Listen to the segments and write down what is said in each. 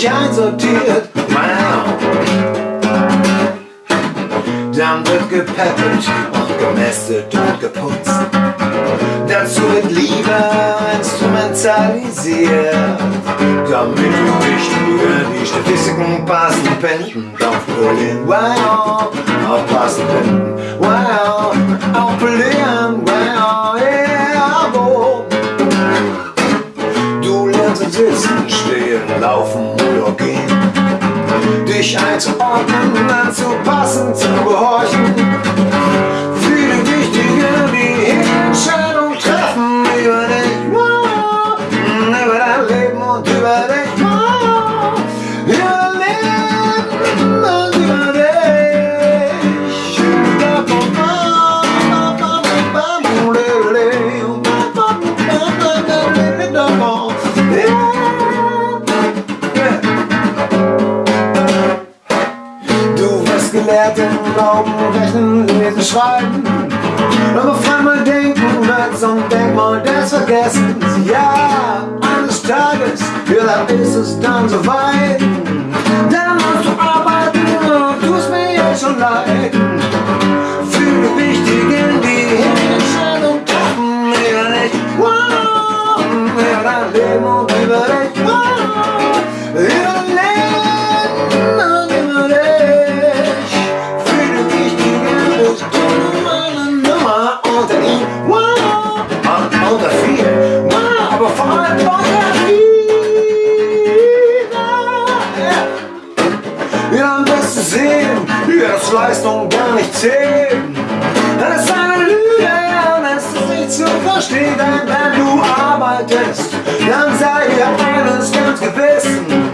ordentlich einsortiert. Wow. Dann wird gepäppelt und gemästet und geputzt. Dazu wird Liebe instrumentalisiert, damit die wichtigen, die Statistiken passen, auf Berlin. Wow, auf passen Penten. Wow, Dich einzuordnen, anzupassen, zu gehorchen. Im Glauben, Rechnen, Lesen, Schreiben. Aber mal denken wird zum Denkmal des Vergessens. Ja, eines Tages, ja, da ist es dann soweit. Dann musst du arbeiten und tust mir jetzt schon leid. Für die Wichtigen, die ja, dass Leistung gar nicht zählt. Das ist eine Lüge, das ist nicht zu verstehen, denn wenn du arbeitest, dann sei dir eines ganz gewiss.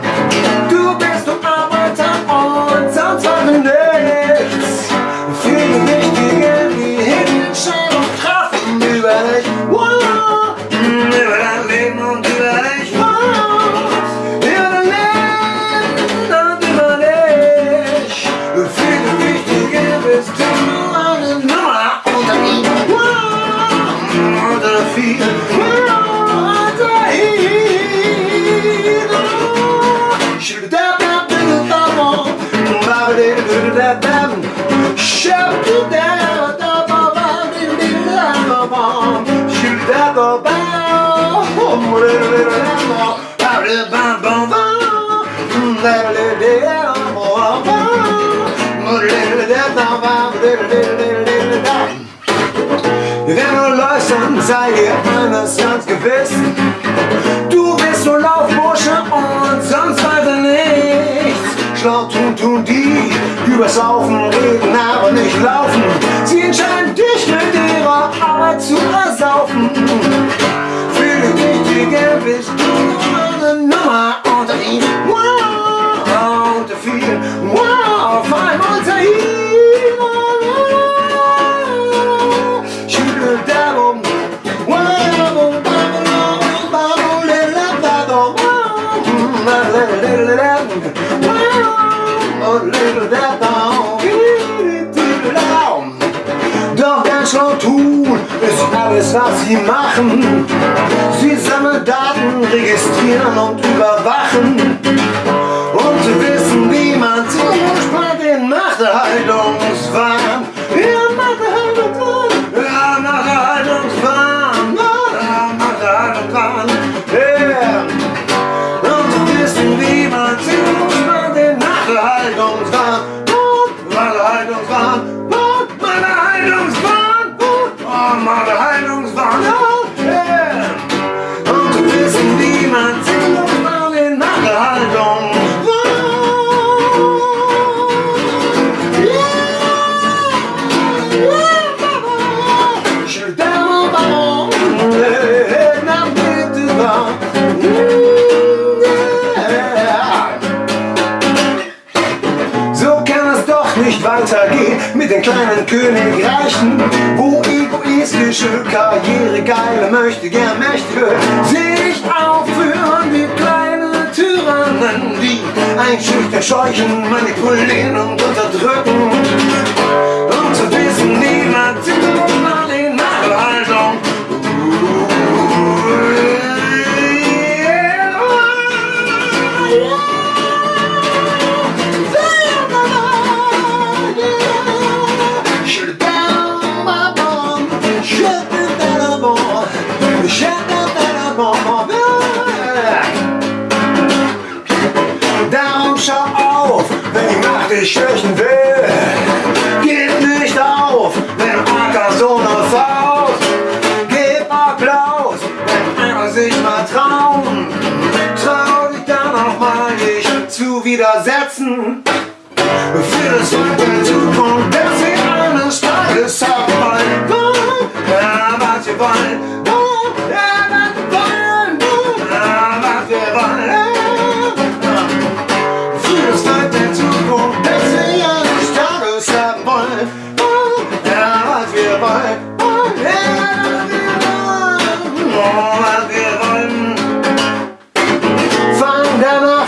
Wenn du läufst, dann sei dir eines ganz gewiss. Du bist nur Laufbursche und sonst weiter nichts. Schlau tun, tun die, übers Laufen reden, aber nicht laufen. Sie entscheiden dich mit ihrer Arbeit zu ersaufen. Für die Wichtige bist du eine Nummer unter ihnen. Wow, unter vielen. Alles, was sie machen. Sie sammeln Daten, registrieren und überwachen. Weitergehen mit den kleinen Königreichen, wo egoistische Karriere geile möchte gern Mächte sich aufführen wie kleine Tyrannen, die einschüchtern, scheuchen, manipulieren und unterdrücken. dich schwächen will. Gib nicht auf, wenn Acker so eine Faust. Gib Applaus, wenn Acker sich mal traut. Trau dich dann auch mal, dich zu widersetzen. Für das Volk der Zukunft, dass sie eines Tages abfallen wollen. Ja, was sie wollen.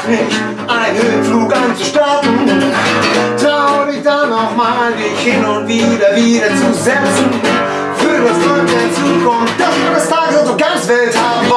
Nicht einen Höhenflug an zu starten. Trau dich dann noch mal, dich hin und wieder wieder zu setzen. Für das Volk der Zukunft, das wir das Tages so ganz Welt haben.